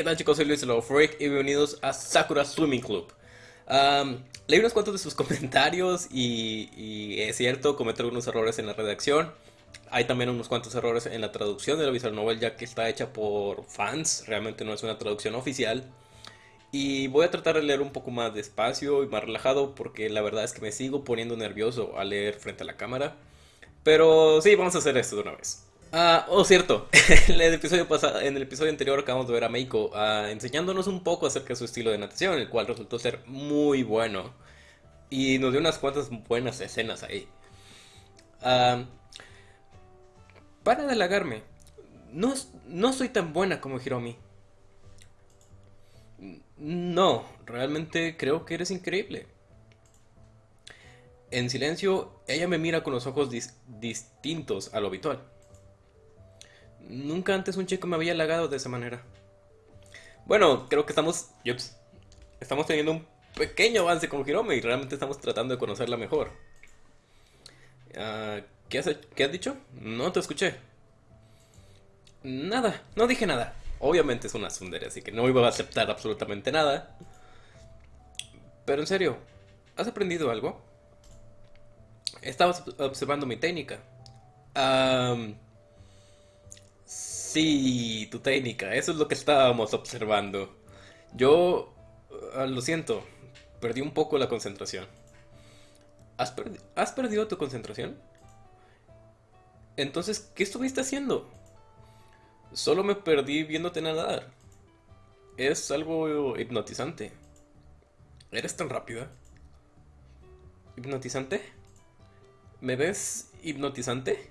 ¿qué tal chicos? Soy Luis Freak y bienvenidos a Sakura Swimming Club. leí unos cuantos de sus comentarios y, es cierto, cometí algunos errores en la redacción. Hay también unos cuantos errores en la traducción de la visual novel ya que está hecha por fans, realmente no es una traducción oficial. Y voy a tratar de leer un poco más despacio y más relajado porque la verdad es que me sigo poniendo nervioso al leer frente a la cámara. Pero sí, vamos a hacer esto de una vez. Ah, oh, cierto. en, el episodio pasado, en el episodio anterior acabamos de ver a Meiko ah, enseñándonos un poco acerca de su estilo de natación, el cual resultó ser muy bueno. Y nos dio unas cuantas buenas escenas ahí. Ah, para de halagarme. No, no soy tan buena como Hiromi. No, realmente creo que eres increíble. En silencio, ella me mira con los ojos distintos a lo habitual. Nunca antes un chico me había halagado de esa manera. Bueno, creo que estamos... estamos teniendo un pequeño avance con Hiromi y realmente estamos tratando de conocerla mejor. Ah, ¿qué, has, ¿Qué has dicho? No te escuché. Nada, no dije nada. Obviamente es una sundere, así que no iba a aceptar absolutamente nada. Pero en serio, ¿has aprendido algo? Estabas observando mi técnica. Sí, tu técnica, eso es lo que estábamos observando. Yo, ah, lo siento, perdí un poco la concentración. ¿Has, ¿Has perdido tu concentración? Entonces, ¿qué estuviste haciendo? Solo me perdí viéndote nadar. Es algo hipnotizante. ¿Eres tan rápida? ¿Hipnotizante? ¿Me ves hipnotizante?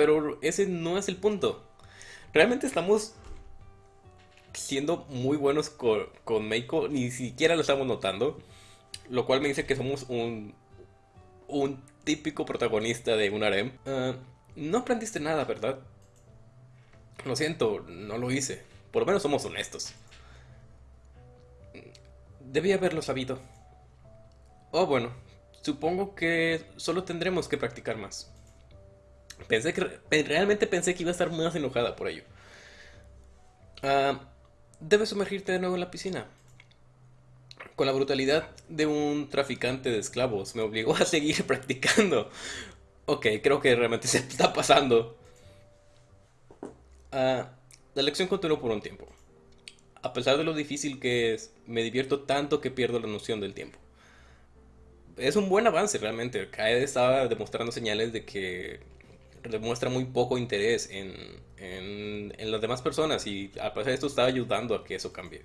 Pero ese no es el punto. Realmente estamos siendo muy buenos con, con Meiko, ni siquiera lo estamos notando. Lo cual me dice que somos un, un típico protagonista de un harem. Ah, no aprendiste nada, ¿verdad? Lo siento, no lo hice. Por lo menos somos honestos. Debí haberlo sabido. Oh, bueno. Supongo que solo tendremos que practicar más. Pensé que realmente pensé que iba a estar más enojada por ello. Ah, debes sumergirte de nuevo en la piscina. Con la brutalidad de un traficante de esclavos me obligó a seguir practicando. Ok, creo que realmente se está pasando. Ah, la lección continuó por un tiempo. A pesar de lo difícil que es, me divierto tanto que pierdo la noción del tiempo. Es un buen avance realmente. Kaede estaba demostrando señales de que demuestra muy poco interés en, en, las demás personas y a pesar de esto está ayudando a que eso cambie.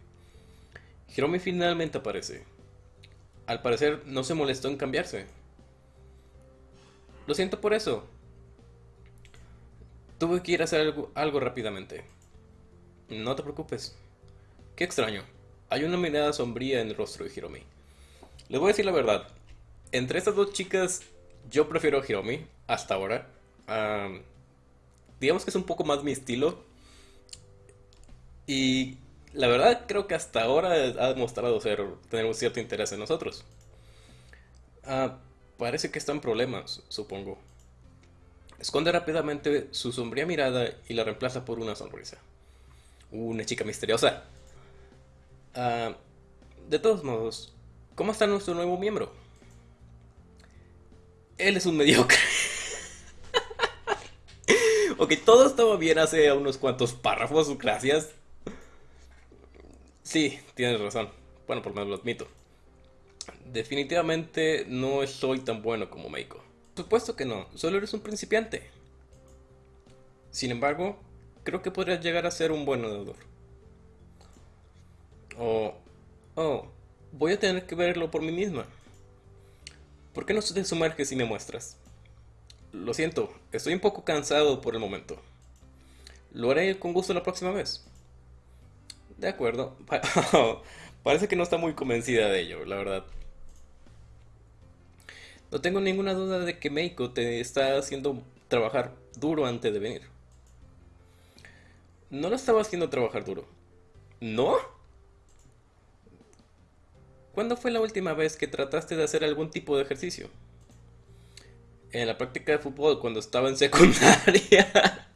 Hiromi finalmente aparece. Al parecer no se molestó en cambiarse. Lo siento por eso. Tuve que ir a hacer algo, algo rápidamente. No te preocupes. Qué extraño. Hay una mirada sombría en el rostro de Hiromi. Les voy a decir la verdad. Entre estas dos chicas, yo prefiero a Hiromi hasta ahora digamos que es un poco más mi estilo. Y la verdad creo que hasta ahora ha demostrado ser, tener un cierto interés en nosotros. Ah, parece que está en problemas, supongo. Esconde rápidamente su sombría mirada y la reemplaza por una sonrisa. Una chica misteriosa. Ah, de todos modos, ¿cómo está nuestro nuevo miembro? Él es un mediocre. Ok, todo estaba bien hace unos cuantos párrafos, gracias. Sí, tienes razón. Bueno, por lo menos lo admito. Definitivamente no soy tan bueno como Meiko. Supuesto que no, solo eres un principiante. Sin embargo, creo que podrías llegar a ser un buen nadador. Oh, oh, voy a tener que verlo por mí misma. ¿Por qué no te sumerges y me muestras? Lo siento, estoy un poco cansado por el momento. Lo haré con gusto la próxima vez. De acuerdo. Parece que no está muy convencida de ello, la verdad. No tengo ninguna duda de que Meiko te está haciendo trabajar duro antes de venir. No lo estaba haciendo trabajar duro. ¿No? ¿Cuándo fue la última vez que trataste de hacer algún tipo de ejercicio? En la práctica de fútbol cuando estaba en secundaria.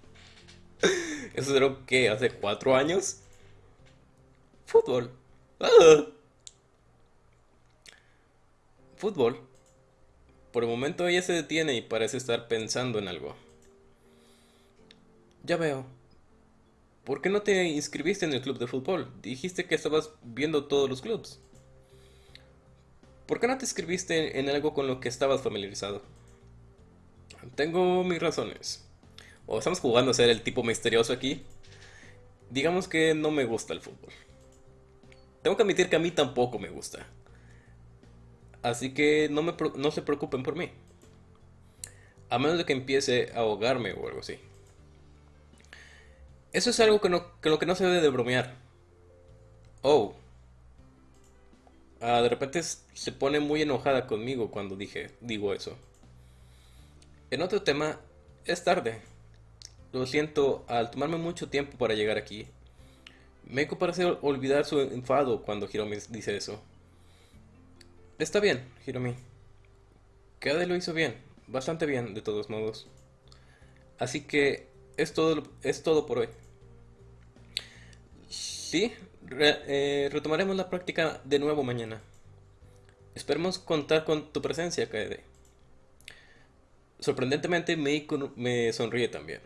Eso sucedió que hace cuatro años. Fútbol. Fútbol. Por el momento ella se detiene y parece estar pensando en algo. Ya veo. ¿Por qué no te inscribiste en el club de fútbol? Dijiste que estabas viendo todos los clubs. ¿Por qué no te inscribiste en algo con lo que estabas familiarizado? Tengo mis razones. O estamos jugando a ser el tipo misterioso aquí. Digamos que no me gusta el fútbol. Tengo que admitir que a mí tampoco me gusta. Así que no, me, se preocupen por mí. A menos de que empiece a ahogarme o algo así. Eso es algo que no, que lo que no se debe de bromear. Oh. Ah, de repente se pone muy enojada conmigo cuando dije, digo eso. En otro tema, es tarde. Lo siento, al tomarme mucho tiempo para llegar aquí. Me parece olvidar su enfado cuando Hiromi dice eso. Está bien, Hiromi. Kade lo hizo bien, bastante bien de todos modos. Así que es todo, es todo por hoy. Sí, eh, retomaremos la práctica de nuevo mañana. Esperemos contar con tu presencia, Kaede. Sorprendentemente, Meiko me sonríe también.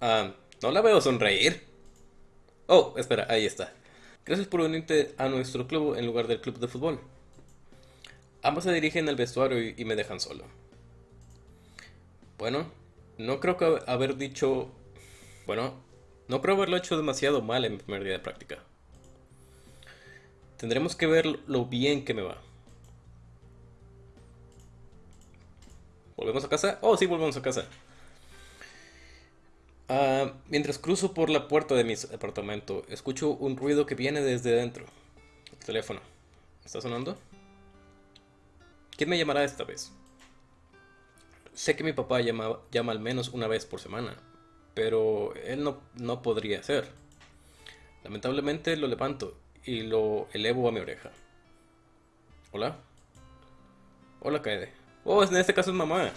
Ah, no la veo sonreír. Oh, espera, ahí está. Gracias por unirte a nuestro club en lugar del club de fútbol. Ambos se dirigen al vestuario y, me dejan solo. Bueno, no creo que haber dicho... Bueno, no creo haberlo hecho demasiado mal en mi primer día de práctica. Tendremos que ver lo bien que me va. ¿Volvemos a casa? Oh, sí, volvemos a casa. Ah, mientras cruzo por la puerta de mi apartamento, escucho un ruido que viene desde dentro. El teléfono. ¿Está sonando? ¿Quién me llamará esta vez? Sé que mi papá llama, llama al menos una vez por semana, pero él no, no podría ser. Lamentablemente lo levanto y lo elevo a mi oreja. ¿Hola? Hola, Kaede. Oh, en este caso es mamá.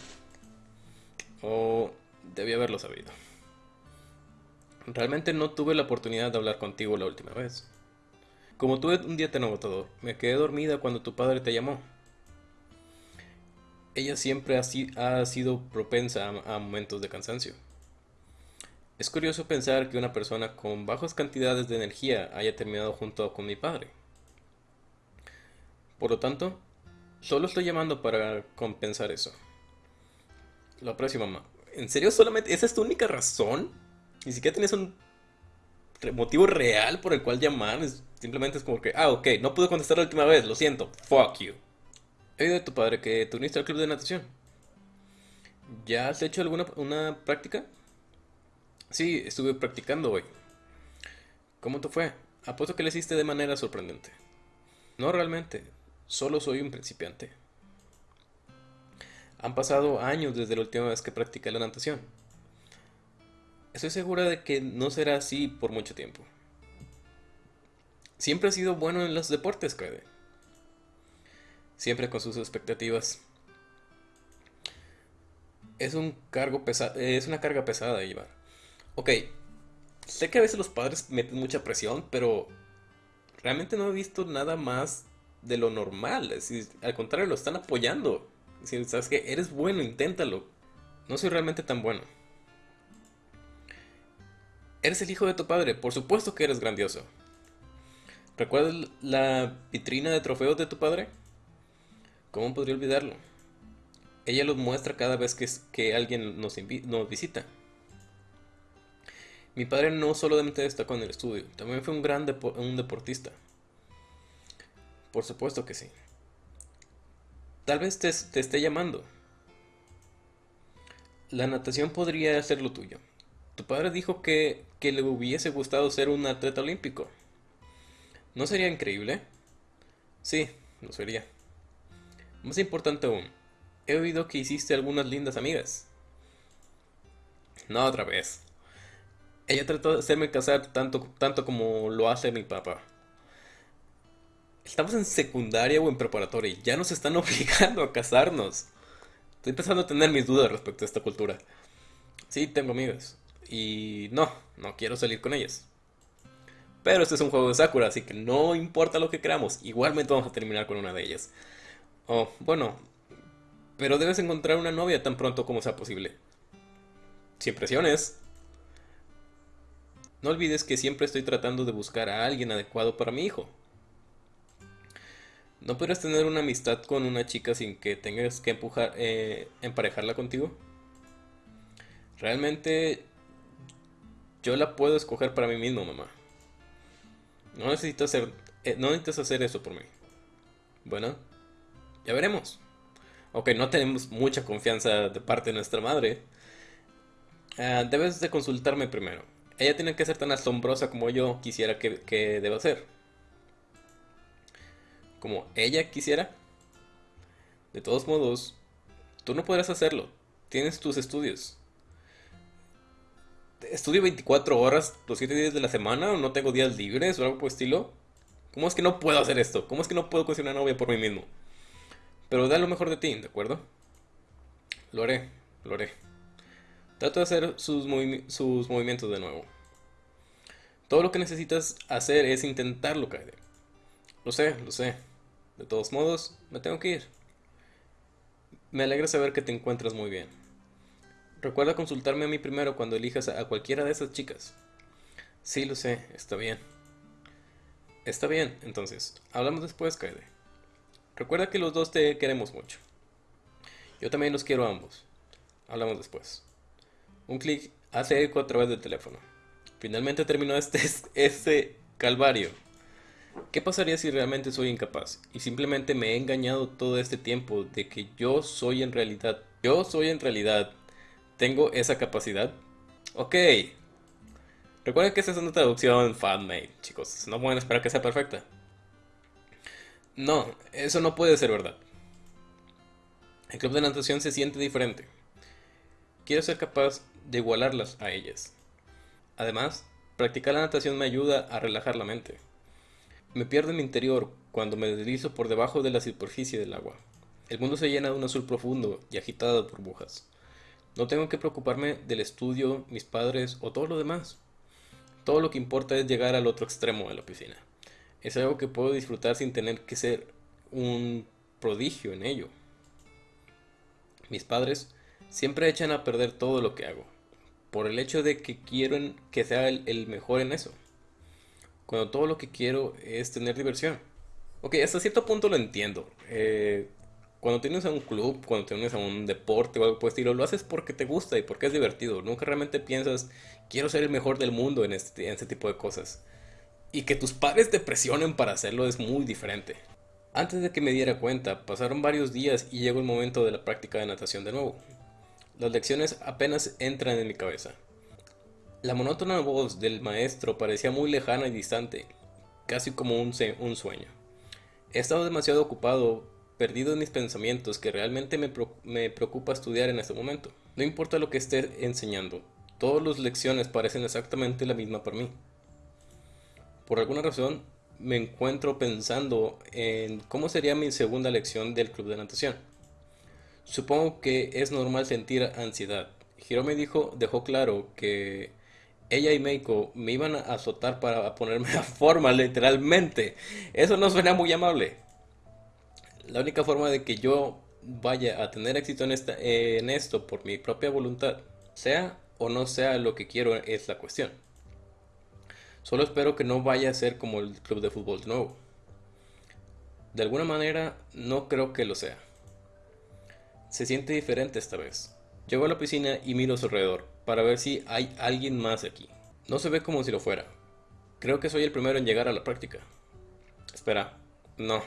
Oh, debí haberlo sabido. Realmente no tuve la oportunidad de hablar contigo la última vez. Como tuve un día tan agotador, me quedé dormida cuando tu padre te llamó. Ella siempre ha, sido propensa a momentos de cansancio. Es curioso pensar que una persona con bajas cantidades de energía haya terminado junto con mi padre. Por lo tanto, solo estoy llamando para compensar eso. Lo aprecio, mamá. ¿En serio solamente esa es tu única razón? Ni siquiera tienes un motivo real por el cual llamar. simplemente es como que, ah, ok, no pude contestar la última vez, lo siento, fuck you. He oído de tu padre que te uniste al club de natación. ¿Ya has hecho alguna una práctica? Sí, estuve practicando hoy. ¿Cómo te fue? Apuesto que lo hiciste de manera sorprendente. No realmente, solo soy un principiante. Han pasado años desde la última vez que practiqué la natación. Estoy segura de que no será así por mucho tiempo. Siempre ha sido bueno en los deportes, Kaede. Siempre con sus expectativas. Es un cargo pesado, es una carga pesada de llevar. Ok, sé que a veces los padres meten mucha presión, pero realmente no he visto nada más de lo normal. al contrario, lo están apoyando. Si sabes que eres bueno, inténtalo. No soy realmente tan bueno. Eres el hijo de tu padre, por supuesto que eres grandioso. ¿Recuerdas la vitrina de trofeos de tu padre? ¿Cómo podría olvidarlo? Ella los muestra cada vez que, que alguien nos, nos visita. Mi padre no solamente destacó en el estudio, también fue un gran un deportista. Por supuesto que sí. Tal vez te, esté llamando. La natación podría ser lo tuyo. Tu padre dijo que, que le hubiese gustado ser un atleta olímpico. ¿No sería increíble? Sí, lo sería. Más importante aún, he oído que hiciste algunas lindas amigas. No otra vez. Ella trató de hacerme casar tanto, tanto como lo hace mi papá. Estamos en secundaria o en preparatoria y ya nos están obligando a casarnos. Estoy empezando a tener mis dudas respecto a esta cultura. Sí, tengo amigas. y no, no quiero salir con ellas. Pero este es un juego de Sakura, así que no importa lo que creamos, igualmente vamos a terminar con una de ellas. Oh, bueno, pero debes encontrar una novia tan pronto como sea posible. Sin presiones. No olvides que siempre estoy tratando de buscar a alguien adecuado para mi hijo. ¿No podrías tener una amistad con una chica sin que tengas que empujar, eh, emparejarla contigo? Realmente yo la puedo escoger para mí mismo, mamá. No necesitas hacer, eh, no necesitas hacer eso por mí. Bueno, ya veremos. Ok, no tenemos mucha confianza de parte de nuestra madre. Ah, debes de consultarme primero. Ella tiene que ser tan asombrosa como yo quisiera que, que deba ser. Como ella quisiera. De todos modos, tú no podrás hacerlo. Tienes tus estudios. ¿Estudio 24 horas los 7 días de la semana no tengo días libres o algo por el estilo? ¿Cómo es que no puedo hacer esto? ¿Cómo es que no puedo conseguir una novia por mí mismo? Pero da lo mejor de ti, ¿de acuerdo? Lo haré, lo haré. Trato de hacer sus, sus movimientos de nuevo. Todo lo que necesitas hacer es intentarlo, Kaede. Lo sé, lo sé. De todos modos, me tengo que ir. Me alegra saber que te encuentras muy bien. Recuerda consultarme a mí primero cuando elijas a cualquiera de esas chicas. Sí, lo sé, está bien. Está bien, entonces. Hablamos después, Kaede. Recuerda que los dos te queremos mucho. Yo también los quiero a ambos. Hablamos después. Un clic hace eco a través del teléfono. Finalmente terminó este, este calvario. ¿Qué pasaría si realmente soy incapaz y simplemente me he engañado todo este tiempo de que yo soy en realidad, yo soy en realidad, tengo esa capacidad? Ok. Recuerden que esta es una traducción fanmade, chicos. No pueden esperar que sea perfecta. No, eso no puede ser verdad. El club de natación se siente diferente. Quiero ser capaz de igualarlas a ellas. Además, practicar la natación me ayuda a relajar la mente. Me pierdo en mi interior cuando me deslizo por debajo de la superficie del agua. El mundo se llena de un azul profundo y agitado de burbujas. No tengo que preocuparme del estudio, mis padres o todo lo demás. Todo lo que importa es llegar al otro extremo de la piscina es algo que puedo disfrutar sin tener que ser un prodigio en ello. Mis padres siempre echan a perder todo lo que hago, por el hecho de que quieren que sea el, mejor en eso, cuando todo lo que quiero es tener diversión. Ok, hasta cierto punto lo entiendo. Eh, cuando tienes a un club, cuando tienes a un deporte o algo por el estilo, lo haces porque te gusta y porque es divertido. Nunca realmente piensas, quiero ser el mejor del mundo en este, en este tipo de cosas y que tus padres te presionen para hacerlo es muy diferente. Antes de que me diera cuenta, pasaron varios días y llegó el momento de la práctica de natación de nuevo. Las lecciones apenas entran en mi cabeza. La monótona voz del maestro parecía muy lejana y distante, casi como un, sueño. He estado demasiado ocupado, perdido en mis pensamientos, que realmente me, me preocupa estudiar en este momento. No importa lo que esté enseñando, todas las lecciones parecen exactamente la misma para mí por alguna razón me encuentro pensando en cómo sería mi segunda lección del club de natación. Supongo que es normal sentir ansiedad. Hirome dijo, dejó claro que ella y Meiko me iban a azotar para ponerme a forma, literalmente. Eso no suena muy amable. La única forma de que yo vaya a tener éxito en, esta, en esto por mi propia voluntad, sea o no sea lo que quiero, es la cuestión. Solo espero que no vaya a ser como el club de fútbol de nuevo. De alguna manera, no creo que lo sea. Se siente diferente esta vez. Llego a la piscina y miro a su alrededor para ver si hay alguien más aquí. No se ve como si lo fuera. Creo que soy el primero en llegar a la práctica. Espera, no.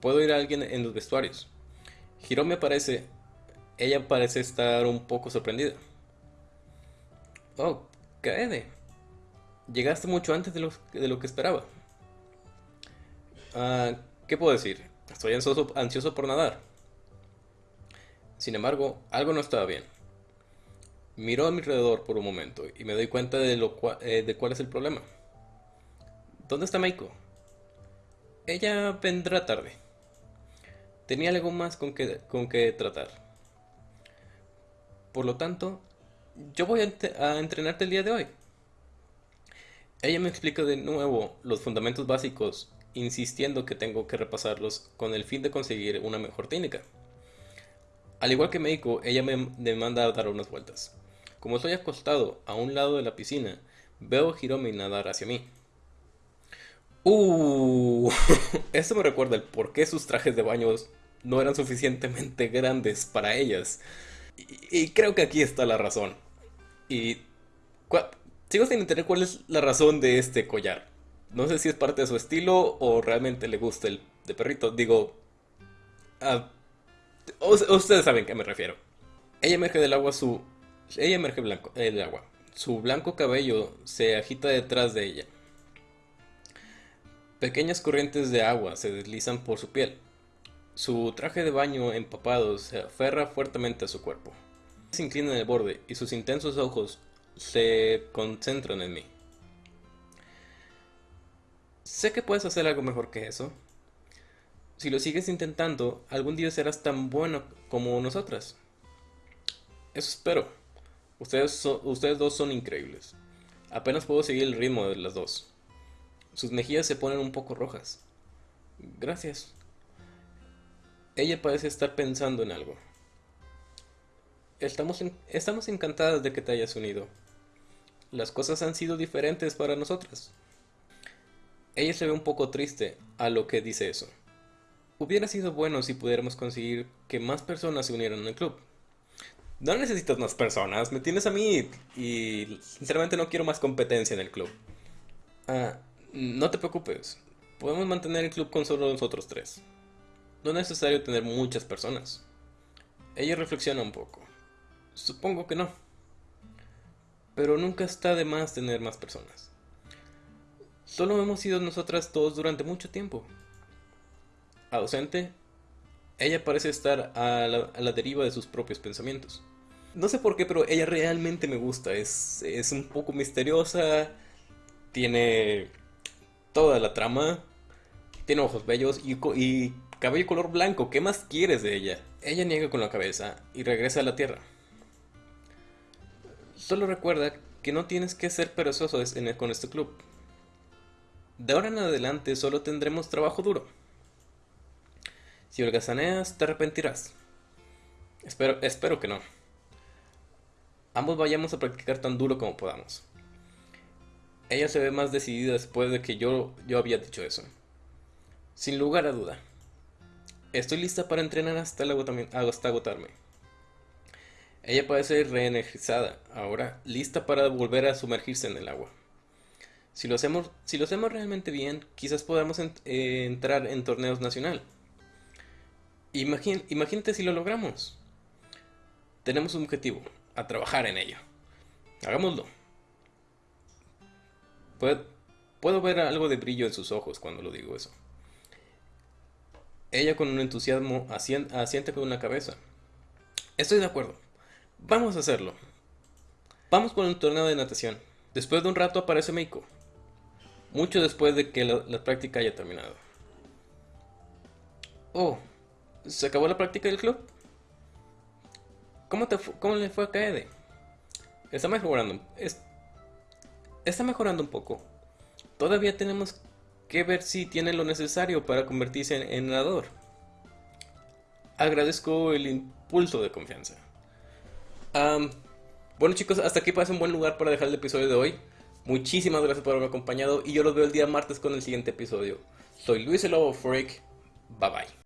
Puedo ir a alguien en los vestuarios. me aparece. Ella parece estar un poco sorprendida. Oh, Kaede. Llegaste mucho antes de lo, de lo que esperaba. Ah, ¿Qué puedo decir? Estoy ansioso por nadar. Sin embargo, algo no estaba bien. Miro a mi alrededor por un momento y me doy cuenta de, lo eh, de cuál es el problema. ¿Dónde está Meiko? Ella vendrá tarde. Tenía algo más con que, con que tratar. Por lo tanto, yo voy a, entrenarte el día de hoy. Ella me explica de nuevo los fundamentos básicos, insistiendo que tengo que repasarlos con el fin de conseguir una mejor técnica. Al igual que Meiko, ella me demanda dar unas vueltas. Como estoy acostado a un lado de la piscina, veo a Hiromi nadar hacia mí. Uh, esto me recuerda el por qué sus trajes de baños no eran suficientemente grandes para ellas. Y, creo que aquí está la razón. Y sigo sin entender cuál es la razón de este collar. No sé si es parte de su estilo o realmente le gusta el de perrito. Digo, uh, ustedes saben a qué me refiero. Ella emerge del agua su... Ella emerge blanco, del agua. Su blanco cabello se agita detrás de ella. Pequeñas corrientes de agua se deslizan por su piel. Su traje de baño empapado se aferra fuertemente a su cuerpo. Se inclina en el borde y sus intensos ojos se concentran en mí. Sé que puedes hacer algo mejor que eso. Si lo sigues intentando, algún día serás tan bueno como nosotras. Eso espero. Ustedes, dos son increíbles. Apenas puedo seguir el ritmo de las dos. Sus mejillas se ponen un poco rojas. Gracias. Ella parece estar pensando en algo. Estamos, estamos encantadas de que te hayas unido. Las cosas han sido diferentes para nosotras. Ella se ve un poco triste a lo que dice eso. Hubiera sido bueno si pudiéramos conseguir que más personas se unieran al club. No necesitas más personas, me tienes a mí y sinceramente no quiero más competencia en el club. Ah, no te preocupes, podemos mantener el club con solo nosotros tres. No es necesario tener muchas personas. Ella reflexiona un poco. Supongo que no. Pero nunca está de más tener más personas. Solo hemos sido nosotras dos durante mucho tiempo. Ausente, ella parece estar a la, deriva de sus propios pensamientos. No sé por qué, pero ella realmente me gusta. Es, es un poco misteriosa. Tiene toda la trama. Tiene ojos bellos y, y cabello color blanco. ¿Qué más quieres de ella? Ella niega con la cabeza y regresa a la tierra. Solo recuerda que no tienes que ser perezoso con este club. De ahora en adelante solo tendremos trabajo duro. Si holgazaneas, te arrepentirás. Espero, espero que no. Ambos vayamos a practicar tan duro como podamos. Ella se ve más decidida después de que yo, yo había dicho eso. Sin lugar a duda. Estoy lista para entrenar hasta, hasta agotarme. Ella parece reenergizada, ahora lista para volver a sumergirse en el agua. Si lo hacemos, si lo hacemos realmente bien, quizás podamos eh, entrar en torneos nacional. Imagínate si lo logramos. Tenemos un objetivo, a trabajar en ello. Hagámoslo. Puedo, ver algo de brillo en sus ojos cuando lo digo eso. Ella con un entusiasmo asiente con una cabeza. Estoy de acuerdo. Vamos a hacerlo. Vamos con un torneo de natación. Después de un rato aparece Meiko. Mucho después de que la, práctica haya terminado. Oh, ¿se acabó la práctica del club? ¿Cómo, te cómo le fue a Kaede? Está mejorando. Es, está mejorando un poco. Todavía tenemos que ver si tiene lo necesario para convertirse en, nadador. Agradezco el impulso de confianza. bueno chicos, hasta aquí parece un buen lugar para dejar el episodio de hoy. Muchísimas gracias por haberme acompañado y yo los veo el día martes con el siguiente episodio. Soy Luis el Lobo Freak. Bye bye.